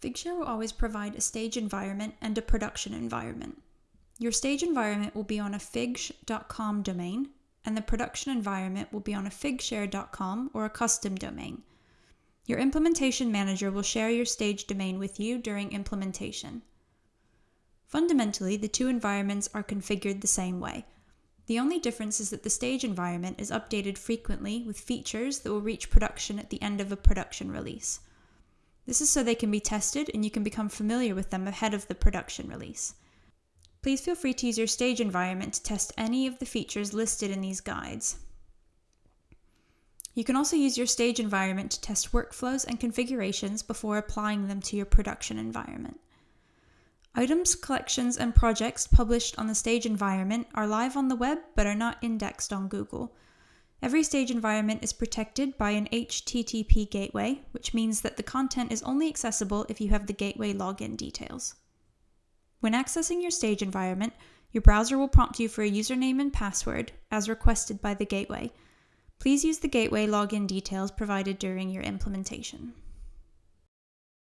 Figshare will always provide a stage environment and a production environment. Your stage environment will be on a figsh.com domain, and the production environment will be on a figshare.com or a custom domain. Your implementation manager will share your stage domain with you during implementation. Fundamentally, the two environments are configured the same way. The only difference is that the stage environment is updated frequently with features that will reach production at the end of a production release. This is so they can be tested and you can become familiar with them ahead of the production release. Please feel free to use your stage environment to test any of the features listed in these guides. You can also use your stage environment to test workflows and configurations before applying them to your production environment. Items, collections, and projects published on the stage environment are live on the web but are not indexed on Google. Every stage environment is protected by an HTTP gateway, which means that the content is only accessible if you have the gateway login details. When accessing your stage environment, your browser will prompt you for a username and password, as requested by the gateway. Please use the gateway login details provided during your implementation.